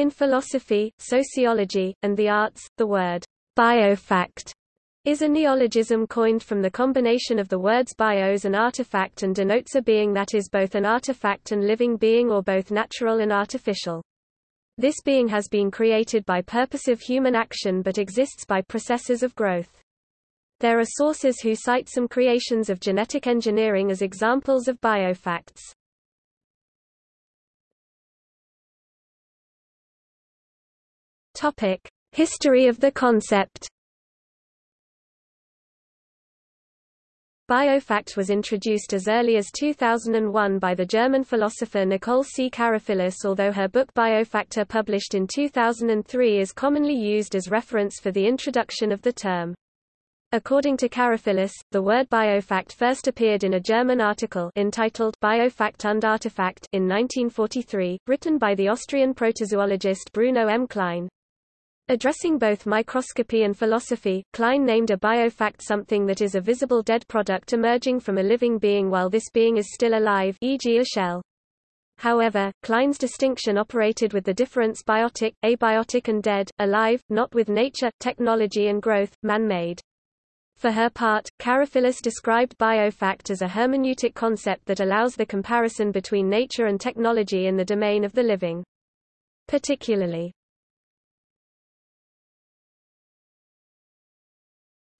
In philosophy, sociology, and the arts, the word biofact is a neologism coined from the combination of the words bios and artifact and denotes a being that is both an artifact and living being or both natural and artificial. This being has been created by purposive human action but exists by processes of growth. There are sources who cite some creations of genetic engineering as examples of biofacts. Topic: History of the concept. Biofact was introduced as early as 2001 by the German philosopher Nicole C. Karafyllis although her book Biofakte published in 2003 is commonly used as reference for the introduction of the term. According to Karafyllis, the word biofact first appeared in a German article entitled Biofakt und Artefakt in 1943, written by the Austrian protozoologist Bruno M. Klein. Addressing both microscopy and philosophy, Klein named a biofact something that is a visible dead product emerging from a living being while this being is still alive e.g. a shell. However, Klein's distinction operated with the difference biotic, abiotic and dead, alive, not with nature, technology and growth, man-made. For her part, Karafyllis described biofact as a hermeneutic concept that allows the comparison between nature and technology in the domain of the living. Particularly,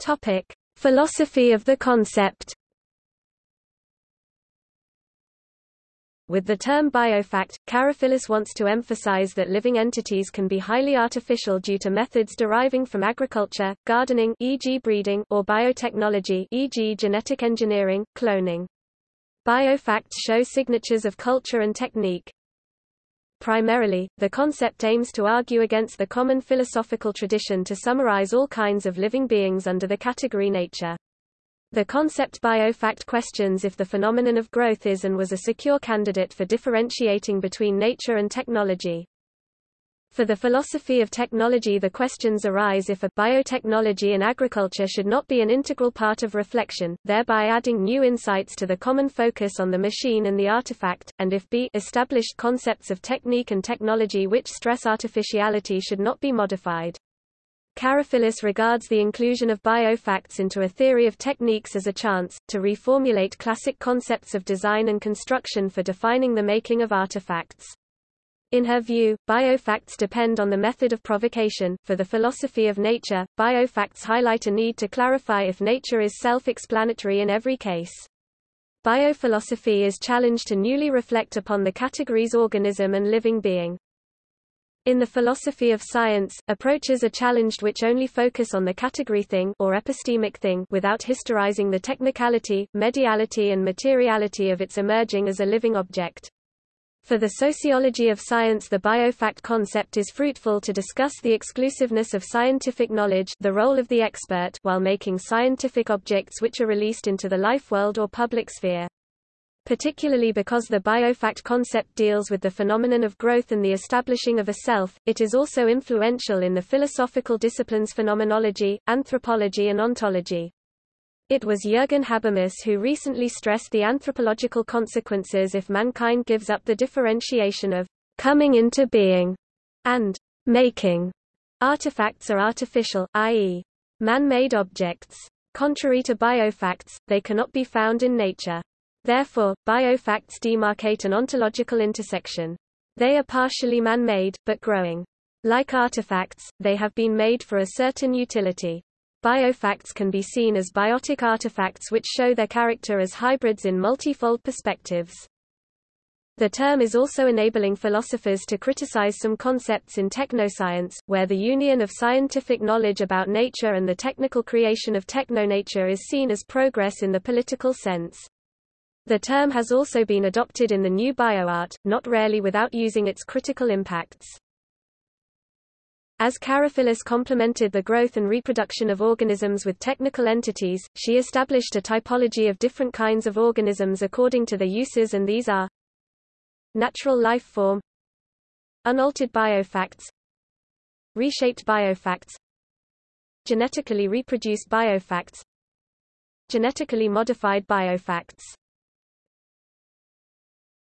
Topic: Philosophy of the concept. With the term biofact, Karafyllis wants to emphasize that living entities can be highly artificial due to methods deriving from agriculture, gardening e.g. breeding or biotechnology e.g. genetic engineering, cloning. Biofacts show signatures of culture and technique. Primarily, the concept aims to argue against the common philosophical tradition to summarize all kinds of living beings under the category nature. The concept biofact questions if the phenomenon of growth is and was a secure candidate for differentiating between nature and technology. For the philosophy of technology the questions arise if a biotechnology in agriculture should not be an integral part of reflection, thereby adding new insights to the common focus on the machine and the artifact, and if b established concepts of technique and technology which stress artificiality should not be modified. Karafyllis regards the inclusion of biofacts into a theory of techniques as a chance, to reformulate classic concepts of design and construction for defining the making of artifacts. In her view, biofacts depend on the method of provocation. For the philosophy of nature, biofacts highlight a need to clarify if nature is self-explanatory in every case. Biophilosophy is challenged to newly reflect upon the categories organism and living being. In the philosophy of science, approaches are challenged which only focus on the category thing or epistemic thing without historizing the technicality, mediality and materiality of its emerging as a living object. For the sociology of science the biofact concept is fruitful to discuss the exclusiveness of scientific knowledge the role of the expert while making scientific objects which are released into the life world or public sphere particularly because the biofact concept deals with the phenomenon of growth and the establishing of a self, it is also influential in the philosophical disciplines phenomenology, anthropology and ontology. It was Jürgen Habermas who recently stressed the anthropological consequences if mankind gives up the differentiation of coming into being and making. Artifacts are artificial, i.e., man-made objects. Contrary to biofacts, they cannot be found in nature. Therefore, biofacts demarcate an ontological intersection. They are partially man-made, but growing. Like artifacts, they have been made for a certain utility. Biofacts can be seen as biotic artifacts which show their character as hybrids in multifold perspectives. The term is also enabling philosophers to criticize some concepts in technoscience, where the union of scientific knowledge about nature and the technical creation of technonature is seen as progress in the political sense. The term has also been adopted in the new bioart, not rarely without using its critical impacts. As Karafyllis complemented the growth and reproduction of organisms with technical entities, she established a typology of different kinds of organisms according to their uses and these are natural life form unaltered biofacts reshaped biofacts genetically reproduced biofacts genetically modified biofacts